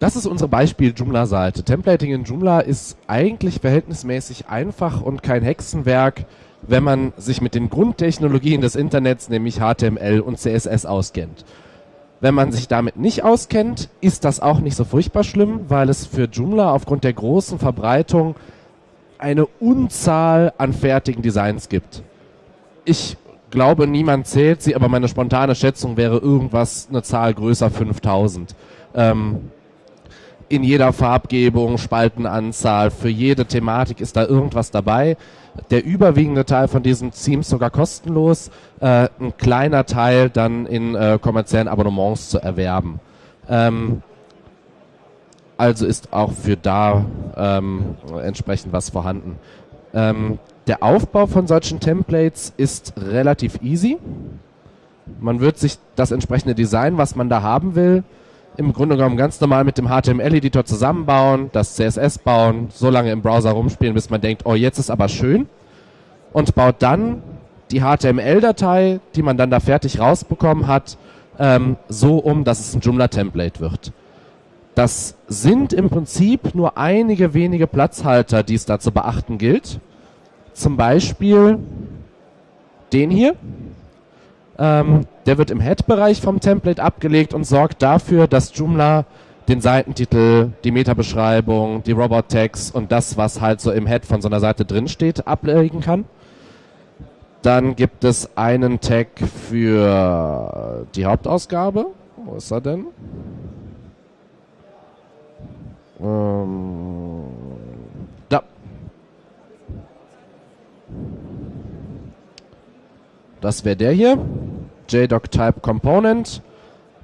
Das ist unsere Beispiel-Joomla-Seite. Templating in Joomla ist eigentlich verhältnismäßig einfach und kein Hexenwerk, wenn man sich mit den Grundtechnologien des Internets, nämlich HTML und CSS, auskennt. Wenn man sich damit nicht auskennt, ist das auch nicht so furchtbar schlimm, weil es für Joomla aufgrund der großen Verbreitung eine Unzahl an fertigen Designs gibt. Ich glaube, niemand zählt sie, aber meine spontane Schätzung wäre irgendwas, eine Zahl größer 5000. Ähm, in jeder Farbgebung, Spaltenanzahl, für jede Thematik ist da irgendwas dabei. Der überwiegende Teil von diesen Themes sogar kostenlos, äh, ein kleiner Teil dann in äh, kommerziellen Abonnements zu erwerben. Ähm, also ist auch für da ähm, entsprechend was vorhanden. Ähm, der Aufbau von solchen Templates ist relativ easy. Man wird sich das entsprechende Design, was man da haben will, im Grunde genommen ganz normal mit dem HTML-Editor zusammenbauen, das CSS bauen, so lange im Browser rumspielen, bis man denkt, oh, jetzt ist aber schön. Und baut dann die HTML-Datei, die man dann da fertig rausbekommen hat, ähm, so um, dass es ein Joomla-Template wird. Das sind im Prinzip nur einige wenige Platzhalter, die es da zu beachten gilt. Zum Beispiel den hier. Ähm, der wird im Head-Bereich vom Template abgelegt und sorgt dafür, dass Joomla den Seitentitel, die Metabeschreibung, die Robot-Tags und das, was halt so im Head von so einer Seite drinsteht, ablegen kann. Dann gibt es einen Tag für die Hauptausgabe. Wo ist er denn? Ähm, da. Das wäre der hier. JDoc Type Component.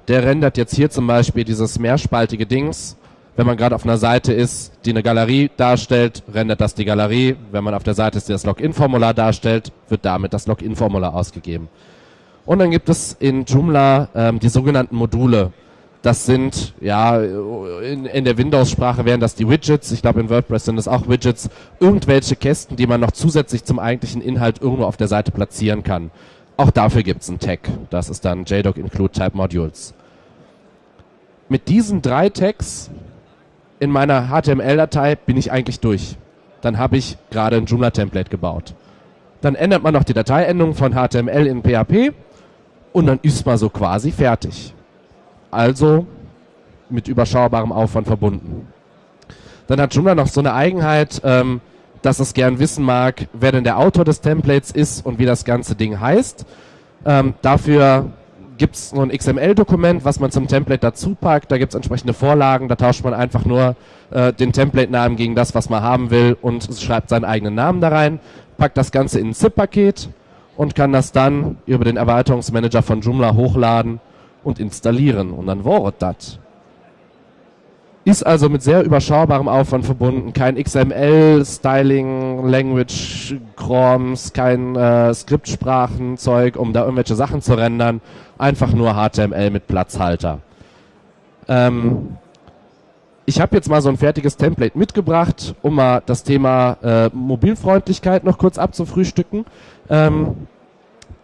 Der rendert jetzt hier zum Beispiel dieses mehrspaltige Dings. Wenn man gerade auf einer Seite ist, die eine Galerie darstellt, rendert das die Galerie. Wenn man auf der Seite ist, die das Login-Formular darstellt, wird damit das Login-Formular ausgegeben. Und dann gibt es in Joomla ähm, die sogenannten Module. Das sind, ja, in, in der Windows-Sprache wären das die Widgets. Ich glaube, in WordPress sind es auch Widgets. Irgendwelche Kästen, die man noch zusätzlich zum eigentlichen Inhalt irgendwo auf der Seite platzieren kann. Auch dafür gibt es einen Tag. Das ist dann JDoc Include Type Modules. Mit diesen drei Tags in meiner HTML-Datei bin ich eigentlich durch. Dann habe ich gerade ein Joomla-Template gebaut. Dann ändert man noch die Dateiendung von HTML in PHP und dann ist man so quasi fertig also mit überschaubarem Aufwand verbunden. Dann hat Joomla noch so eine Eigenheit, ähm, dass es gern wissen mag, wer denn der Autor des Templates ist und wie das ganze Ding heißt. Ähm, dafür gibt es nur ein XML-Dokument, was man zum Template dazu packt. Da gibt es entsprechende Vorlagen. Da tauscht man einfach nur äh, den Template-Namen gegen das, was man haben will und schreibt seinen eigenen Namen da rein, packt das Ganze in ein ZIP-Paket und kann das dann über den Erweiterungsmanager von Joomla hochladen und installieren und dann war das. Ist also mit sehr überschaubarem Aufwand verbunden. Kein XML, Styling, Language, Chroms, kein äh, Skriptsprachenzeug, um da irgendwelche Sachen zu rendern. Einfach nur HTML mit Platzhalter. Ähm, ich habe jetzt mal so ein fertiges Template mitgebracht, um mal das Thema äh, Mobilfreundlichkeit noch kurz abzufrühstücken. Ähm,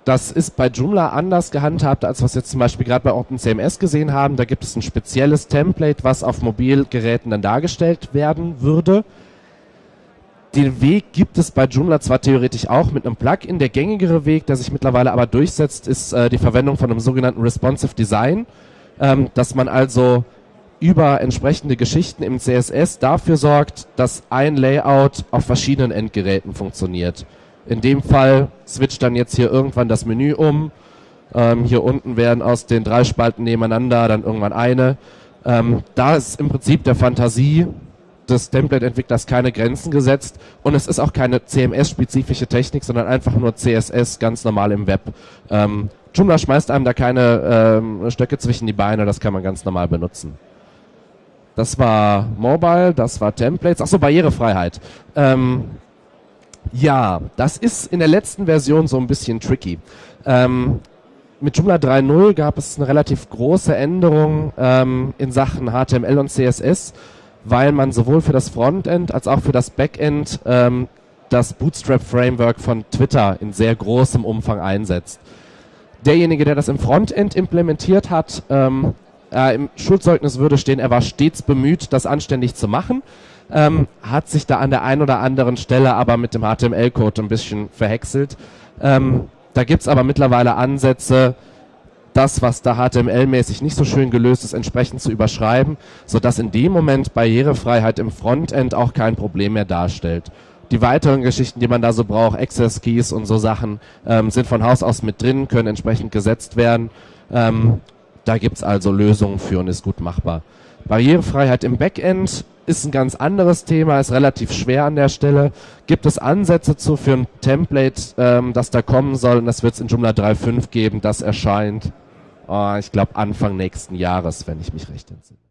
das ist bei Joomla anders gehandhabt, als was wir jetzt zum Beispiel gerade bei OpenCMS gesehen haben. Da gibt es ein spezielles Template, was auf Mobilgeräten dann dargestellt werden würde. Den Weg gibt es bei Joomla zwar theoretisch auch mit einem Plugin. Der gängigere Weg, der sich mittlerweile aber durchsetzt, ist äh, die Verwendung von einem sogenannten Responsive Design, ähm, dass man also über entsprechende Geschichten im CSS dafür sorgt, dass ein Layout auf verschiedenen Endgeräten funktioniert. In dem Fall switcht dann jetzt hier irgendwann das Menü um. Ähm, hier unten werden aus den drei Spalten nebeneinander dann irgendwann eine. Ähm, da ist im Prinzip der Fantasie des Template-Entwicklers keine Grenzen gesetzt und es ist auch keine CMS-spezifische Technik, sondern einfach nur CSS ganz normal im Web. Ähm, Joomla schmeißt einem da keine ähm, Stöcke zwischen die Beine, das kann man ganz normal benutzen. Das war Mobile, das war Templates, achso, Barrierefreiheit. Ähm, ja, das ist in der letzten Version so ein bisschen tricky. Ähm, mit Joomla 3.0 gab es eine relativ große Änderung ähm, in Sachen HTML und CSS, weil man sowohl für das Frontend als auch für das Backend ähm, das Bootstrap-Framework von Twitter in sehr großem Umfang einsetzt. Derjenige, der das im Frontend implementiert hat, ähm, Äh, Im Schulzeugnis würde stehen, er war stets bemüht, das anständig zu machen. Ähm, hat sich da an der einen oder anderen Stelle aber mit dem HTML-Code ein bisschen verhäckselt. Ähm, da gibt's aber mittlerweile Ansätze, das, was da HTML-mäßig nicht so schön gelöst ist, entsprechend zu überschreiben, sodass in dem Moment Barrierefreiheit im Frontend auch kein Problem mehr darstellt. Die weiteren Geschichten, die man da so braucht, Access Keys und so Sachen, ähm, sind von Haus aus mit drin, können entsprechend gesetzt werden. Ähm, da gibt's also Lösungen für und ist gut machbar. Barrierefreiheit im Backend ist ein ganz anderes Thema, ist relativ schwer an der Stelle. Gibt es Ansätze zu für ein Template, ähm, das da kommen soll? Und das wird es in Joomla 3.5 geben, das erscheint, oh, ich glaube, Anfang nächsten Jahres, wenn ich mich recht entsinne.